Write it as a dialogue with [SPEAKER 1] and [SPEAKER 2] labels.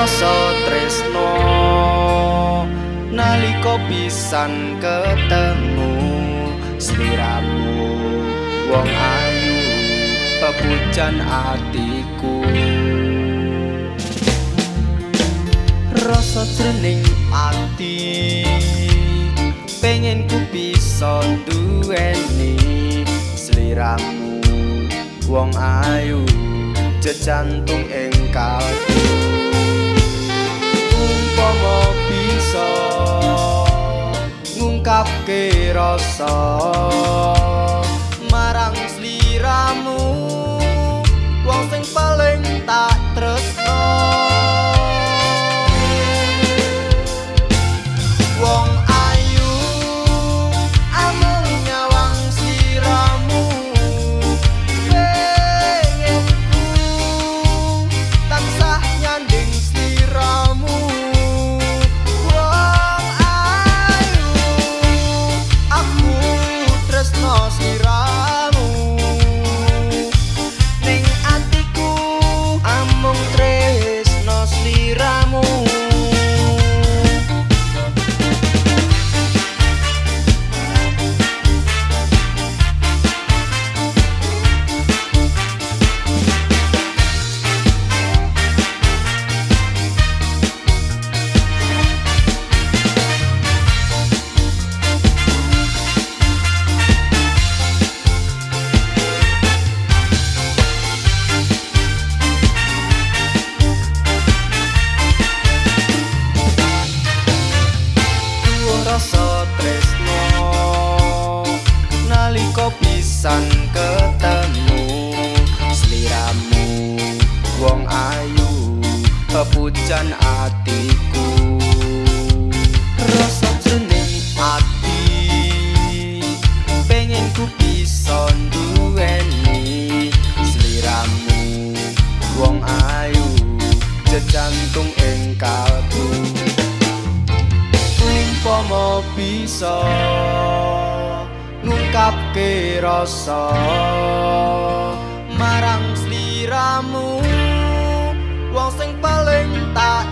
[SPEAKER 1] rasa tresno. Nalika pisan ketemu sliramu wong ayu pepujan atiku. Rasa jroning ati pengen ku bisa duweni sliramu. Wong ayu jejantung ing kalbu ngungkapke rasa marang sliramu pisan ketemu. Sliramu wong ayu pepujan atiku. Rasa jroning ati pengen ku bisa duweni sliramu wong ayu jejantung ing kalbu. Umpama bisa ngungkapke rasa marang sliramu. Wong sing paling tak